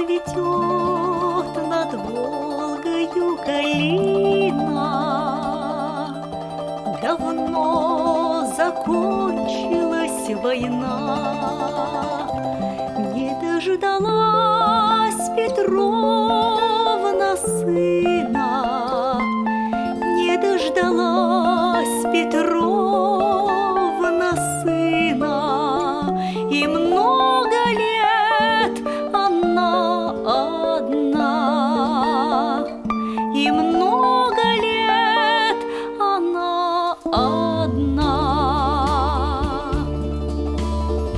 Цветет над Волгою калина Давно закончилась война. Не дождалась Петровна сына. Не дождалась одна.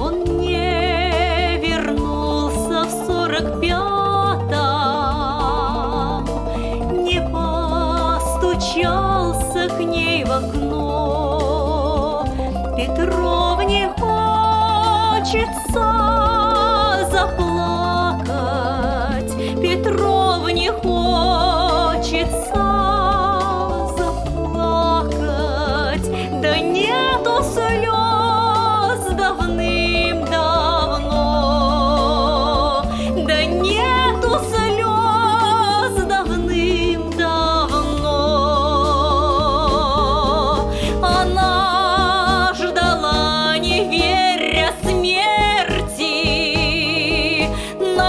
Он не вернулся в сорок пятом Не постучался к ней в окно. Петровне хочется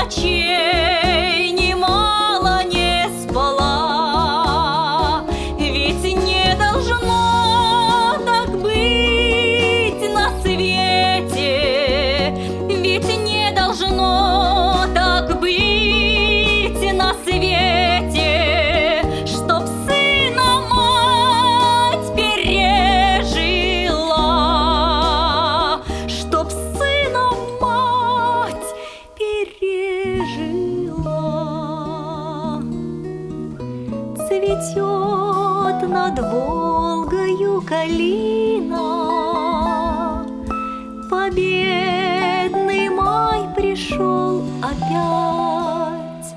天 Цветет над Волгою калина. Победный май пришел опять